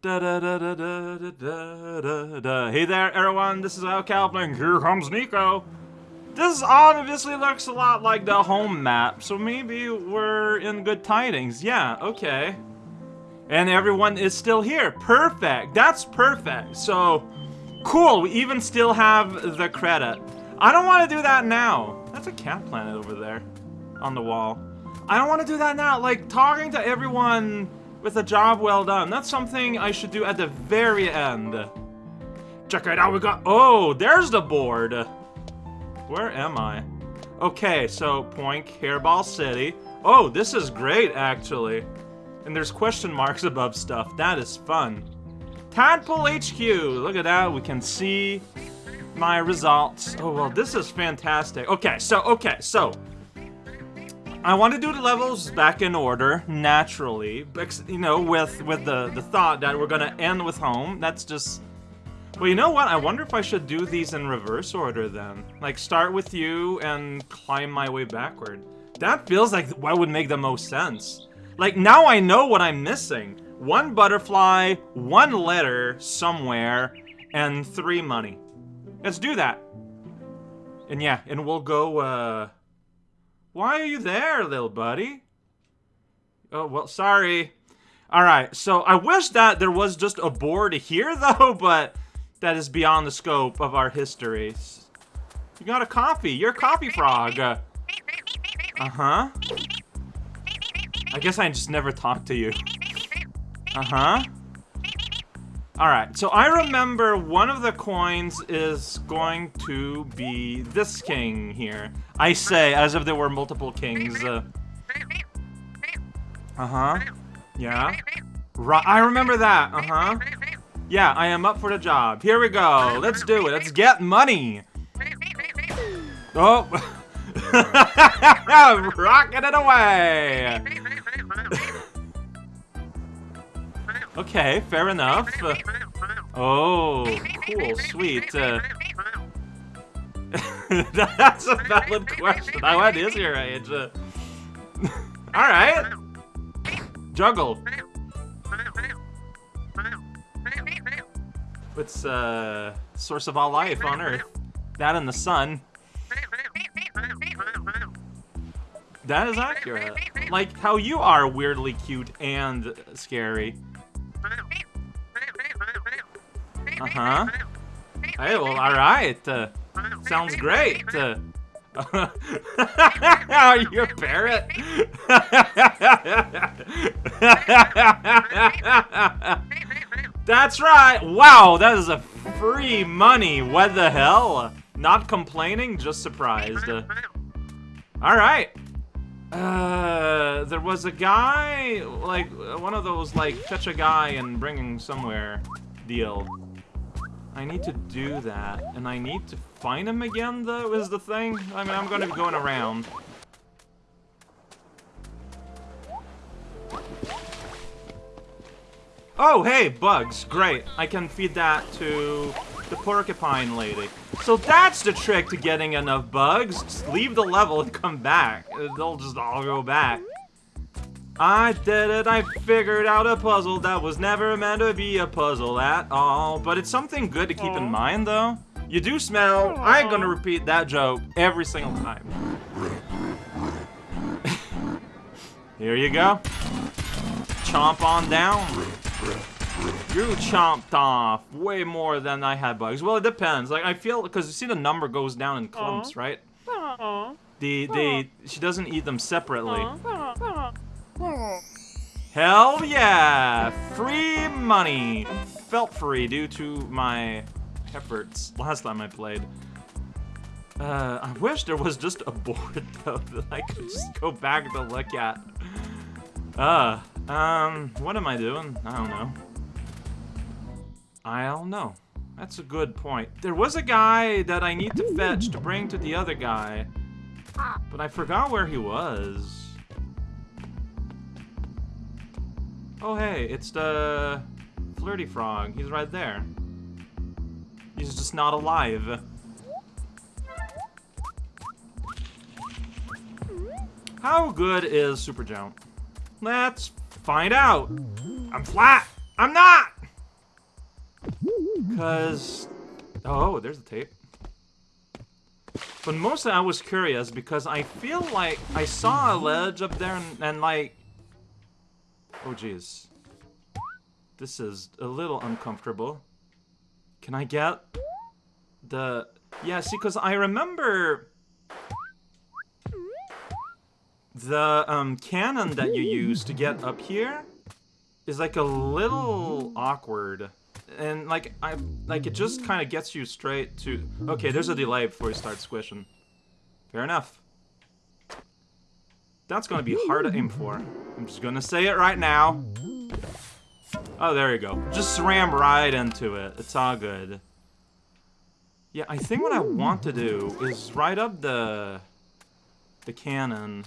Da, da, da, da, da, da, da, da. Hey there, everyone, this is Al Kaplan. Here comes Niko. This obviously looks a lot like the home map, so maybe we're in good tidings. Yeah, okay. And everyone is still here. Perfect. That's perfect. So, cool. We even still have the credit. I don't want to do that now. That's a cat planet over there on the wall. I don't want to do that now. Like, talking to everyone with a job well done. That's something I should do at the very end. Check it out. We got... Oh, there's the board. Where am I? Okay, so Poink, Hairball City. Oh, this is great, actually. And there's question marks above stuff. That is fun. Tadpole HQ. Look at that. We can see my results. Oh, well, this is fantastic. Okay, so, okay, so. I want to do the levels back in order, naturally. You know, with, with the, the thought that we're to end with home. That's just well, you know what? I wonder if I should do these in reverse order then. Like, start with you and climb my way backward. That feels like what would make the most sense. Like, now I know what I'm missing. One butterfly, one letter somewhere, and three money. Let's do that. And yeah, and we'll go, uh... Why are you there, little buddy? Oh, well, sorry. Alright, so I wish that there was just a board here, though, but that is beyond the scope of our histories. You got a coffee. You're a coffee frog. Uh-huh. I guess I just never talked to you. Uh-huh. Alright, so I remember one of the coins is going to be this king here. I say, as if there were multiple kings. Uh, uh-huh. Yeah. Right, I remember that. Uh-huh. Yeah, I am up for the job. Here we go. Let's do it. Let's get money. Oh. Rocking it away. Okay, fair enough. Uh, oh, cool, sweet. Uh, that's a valid question. What is your age? Uh, Alright. Juggle. What's uh source of all life on Earth? That and the sun. That is accurate. Like how you are weirdly cute and scary. Uh-huh. Hey, well, alright. Uh, sounds great. Uh, are you a parrot? That's right! Wow, that is a free money. What the hell? Not complaining, just surprised. Uh, Alright. Uh, there was a guy, like, one of those, like, catch a guy and bring him somewhere deal. I need to do that, and I need to find him again, though, is the thing? I mean, I'm gonna be going around. Oh, hey, bugs. Great. I can feed that to the porcupine lady. So that's the trick to getting enough bugs. Just leave the level and come back. They'll just all go back. I did it. I figured out a puzzle that was never meant to be a puzzle at all. But it's something good to keep in mind, though. You do smell. I'm gonna repeat that joke every single time. Here you go. Chomp on down. You chomped off way more than I had bugs. Well, it depends. Like I feel because you see the number goes down in clumps, right? The the she doesn't eat them separately. Hell yeah! Free money. Felt free due to my efforts last time I played. Uh, I wish there was just a board though that I could just go back to look at. Uh, um, what am I doing? I don't know. I don't know. That's a good point. There was a guy that I need to fetch to bring to the other guy. But I forgot where he was. Oh hey, it's the flirty frog. He's right there. He's just not alive. How good is Super Jump? Let's find out. I'm flat. I'm not. Because... Oh, there's the tape. But mostly I was curious because I feel like I saw a ledge up there and, and like... Oh, jeez. This is a little uncomfortable. Can I get the... Yeah, see, because I remember the um, cannon that you use to get up here is like a little awkward. And like I like it just kind of gets you straight to Okay, there's a delay before you start squishing. Fair enough. That's to be hard to aim for. I'm just to say it right now. Oh, there you go. Just ram right into it. It's all good. Yeah, I think what I want to do is ride up the the cannon.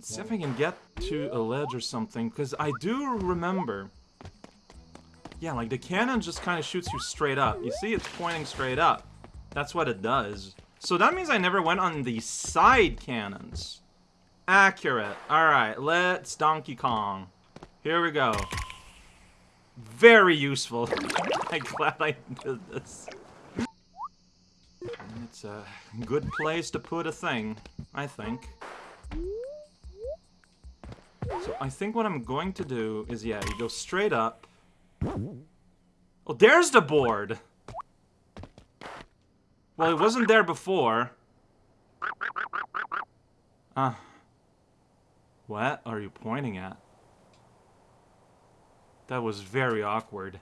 See if I can get to a ledge or something, because I do remember. Yeah, like the cannon just kind of shoots you straight up. You see, it's pointing straight up. That's what it does. So that means I never went on the side cannons. Accurate. Alright, let's Donkey Kong. Here we go. Very useful. I'm glad I did this. It's a good place to put a thing, I think. So I think what I'm going to do is, yeah, you go straight up. Oh, there's the board! Well, it wasn't there before. Uh, what are you pointing at? That was very awkward.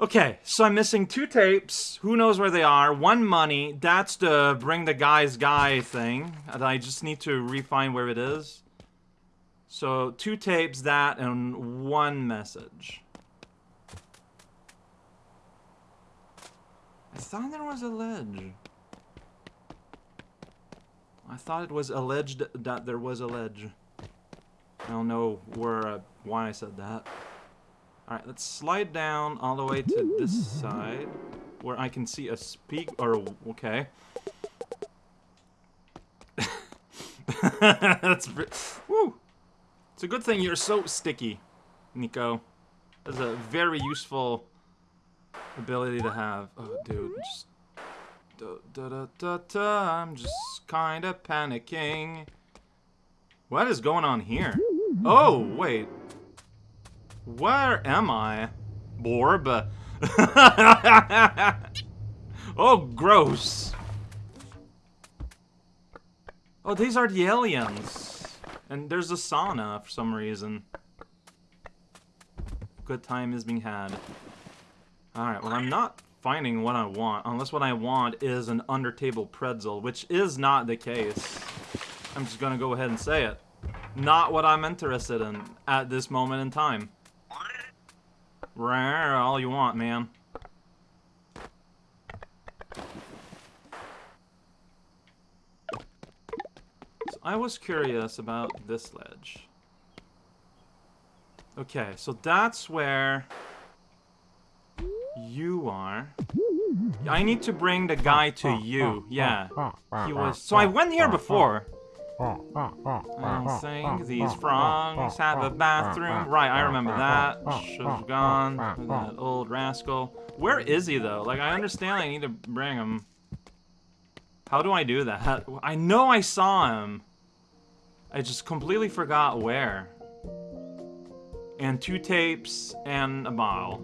Okay, so I'm missing two tapes. Who knows where they are? One money. That's the bring the guy's guy thing. I just need to refine where it is. So, two tapes, that, and one message. I thought there was a ledge. I thought it was alleged that there was a ledge. I don't know where, uh, why I said that. Alright, let's slide down all the way to this side, where I can see a speak, or, okay. That's, woo! It's a good thing you're so sticky, Niko. That's a very useful ability to have. Oh, dude, just... Da, da, da, da, da, I'm just kind of panicking. What is going on here? Oh, wait. Where am I? Borb? oh, gross. Oh, these are the aliens. And there's a sauna for some reason. Good time is being had. Alright, well I'm not finding what I want, unless what I want is an undertable pretzel, which is not the case. I'm just gonna go ahead and say it. Not what I'm interested in at this moment in time. Rare, all you want, man. I was curious about this ledge. Okay, so that's where you are. I need to bring the guy to you. Yeah. He was... So I went here before. I think these frogs have a bathroom. Right, I remember that. Should've gone that old rascal. Where is he, though? Like, I understand I need to bring him. How do I do that? I know I saw him. I just completely forgot where. And two tapes and a bottle.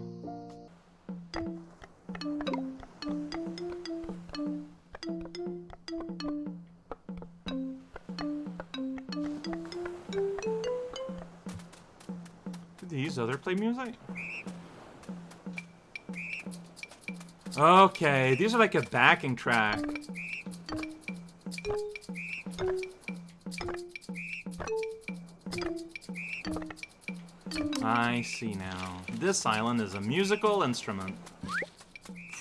These other play music? Okay, these are like a backing track. I see now. This island is a musical instrument.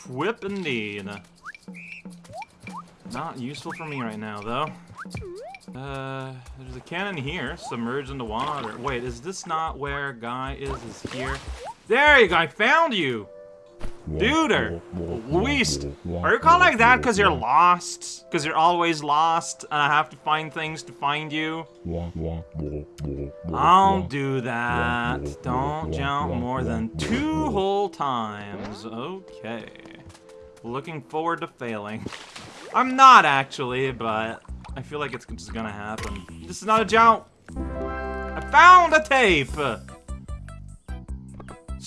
Whip indeed. Not useful for me right now, though. Uh, there's a cannon here, submerged in the water. Wait, is this not where Guy is? Is here? There you go, I found you! Duder! Luis! Are you called like that because you're lost? Because you're always lost and I have to find things to find you? Don't do that. Don't jump more than two whole times. Okay. Looking forward to failing. I'm not actually, but I feel like it's just gonna happen. This is not a jump! I found a tape!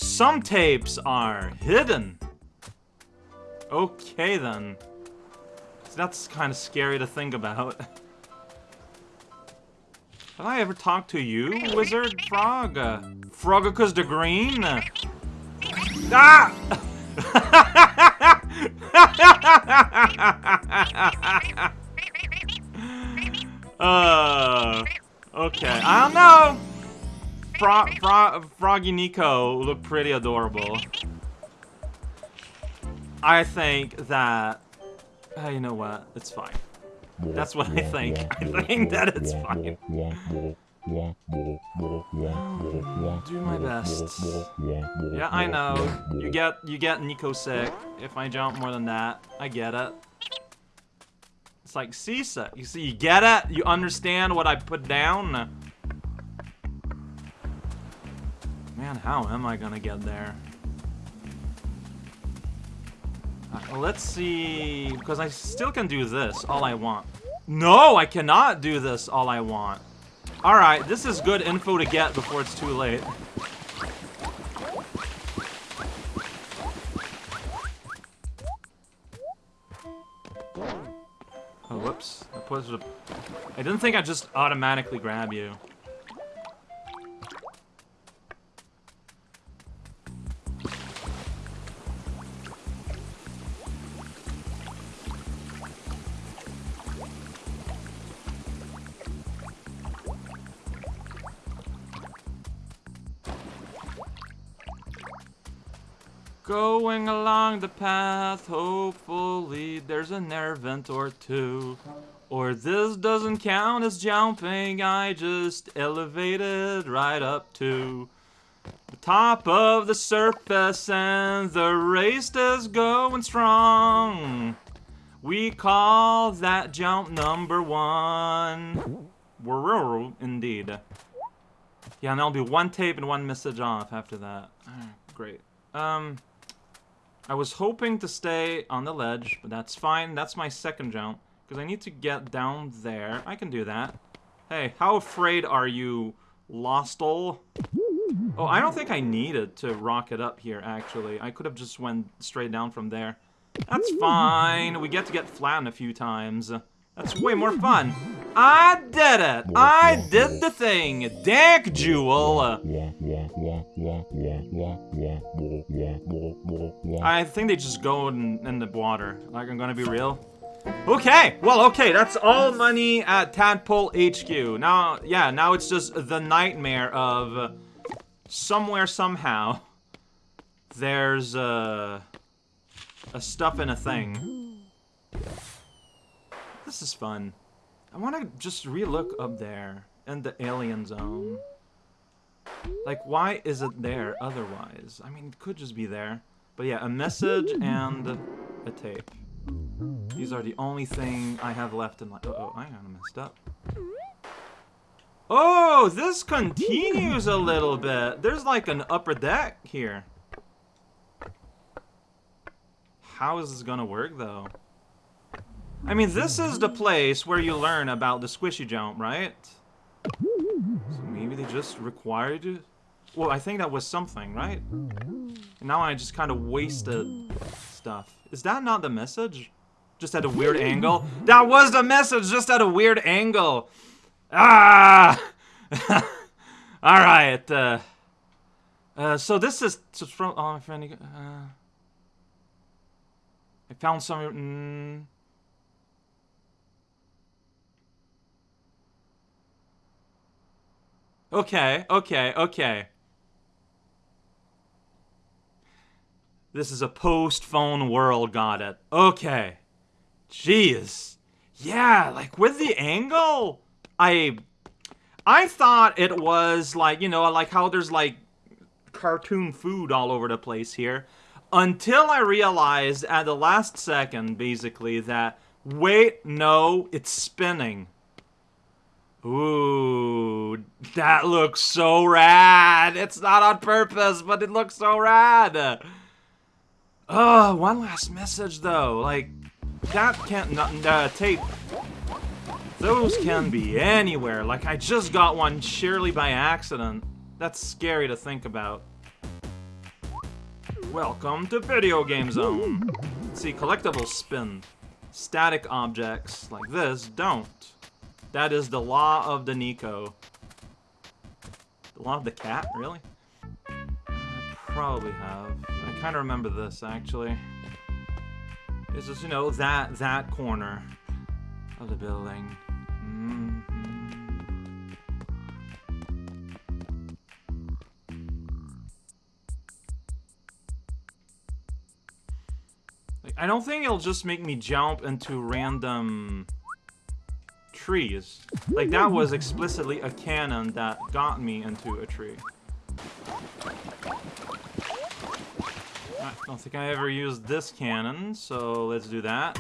Some tapes are hidden. Okay then. That's kind of scary to think about. Have I ever talked to you, Wizard Frog? Uh, Frogicus the Green? Ah! uh, okay, I don't know. Fro Fro Froggy Niko look pretty adorable. I think that... Uh, you know what? It's fine. That's what I think. I think that it's fine. Do my best. Yeah, I know. You get you get Niko sick if I jump more than that. I get it. It's like seasick. You see, you get it? You understand what I put down? Man, how am I gonna get there? Uh, let's see, because I still can do this all I want. No, I cannot do this all I want. Alright, this is good info to get before it's too late. Oh, whoops. I didn't think I'd just automatically grab you. Going along the path, hopefully there's an air vent or two. Or this doesn't count as jumping, I just elevated right up to the top of the surface and the race is going strong. We call that jump number one. Indeed. Yeah, and there'll be one tape and one message off after that. Great. Um, I was hoping to stay on the ledge, but that's fine. That's my second jump. Because I need to get down there. I can do that. Hey, how afraid are you, Lostal? Oh, I don't think I needed to rocket up here, actually. I could have just went straight down from there. That's fine. We get to get flattened a few times. That's way more fun. I did it! I did the thing! Dank Jewel! I think they just go in, in the water. Like, I'm gonna be real. Okay, well, okay, that's all money at Tadpole HQ. Now, yeah, now it's just the nightmare of somewhere, somehow, there's uh, a stuff in a thing. This is fun. I want to just re-look up there in the alien zone. Like, why is it there otherwise? I mean, it could just be there. But yeah, a message and a tape. These are the only thing I have left in my- uh oh, I kinda messed up. Oh, this continues a little bit. There's like an upper deck here. How is this gonna work, though? I mean, this is the place where you learn about the squishy jump, right? They just required you? Well, I think that was something, right? And now I just kind of wasted stuff. Is that not the message? Just at a weird angle? That was the message, just at a weird angle! Ah! Alright, uh... Uh, so this is from... Oh, my friend... Uh, I found some... Mm, Okay, okay, okay. This is a post-phone world, got it. Okay. Jeez. Yeah, like with the angle, I I thought it was like, you know, like how there's like cartoon food all over the place here. Until I realized at the last second, basically, that, wait, no, it's spinning. Ooh, that looks so rad. It's not on purpose, but it looks so rad. Oh, one last message though. Like, that can't, uh, tape. Those can be anywhere. Like, I just got one surely by accident. That's scary to think about. Welcome to Video Game Zone. see, collectibles spin. Static objects like this don't. That is the law of the Niko. The law of the cat? Really? I probably have. I kind of remember this, actually. It's just, you know, that, that corner of the building. Mm -hmm. I don't think it'll just make me jump into random trees. Like, that was explicitly a cannon that got me into a tree. I don't think I ever used this cannon, so let's do that.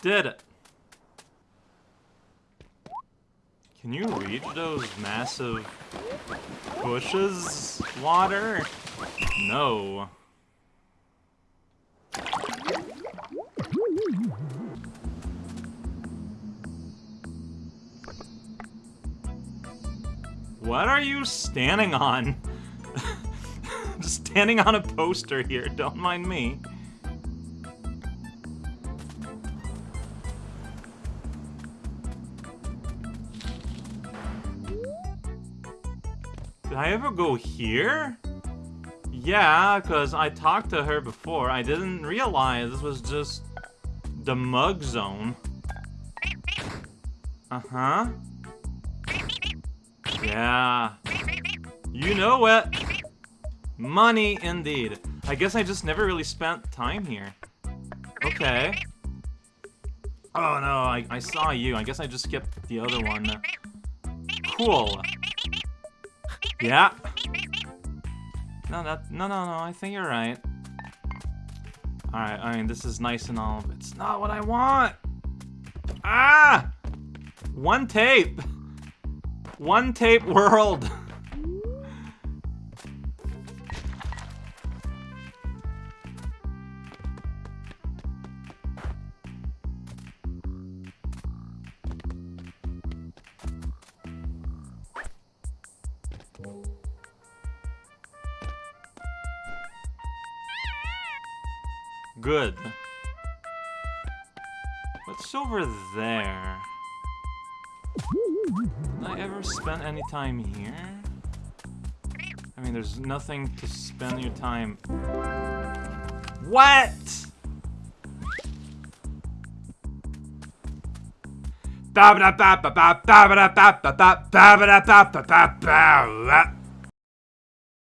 Did it. Can you reach those massive bushes, water? No. What are you standing on? Standing on a poster here, don't mind me. Did I ever go here? Yeah, because I talked to her before. I didn't realize this was just the mug zone. Uh-huh. Yeah. You know it. Money, indeed. I guess I just never really spent time here. Okay. Oh no, I, I saw you. I guess I just skipped the other one. Cool. Yeah. No, that, no, no, no, I think you're right. Alright, I mean, this is nice and all, but it's not what I want! Ah! One tape! One tape world. Good. What's over there? I ever spend any time here? I mean, there's nothing to spend your time... What?! ba ba ba ba ba ba ba ba ba ba ba ba ba ba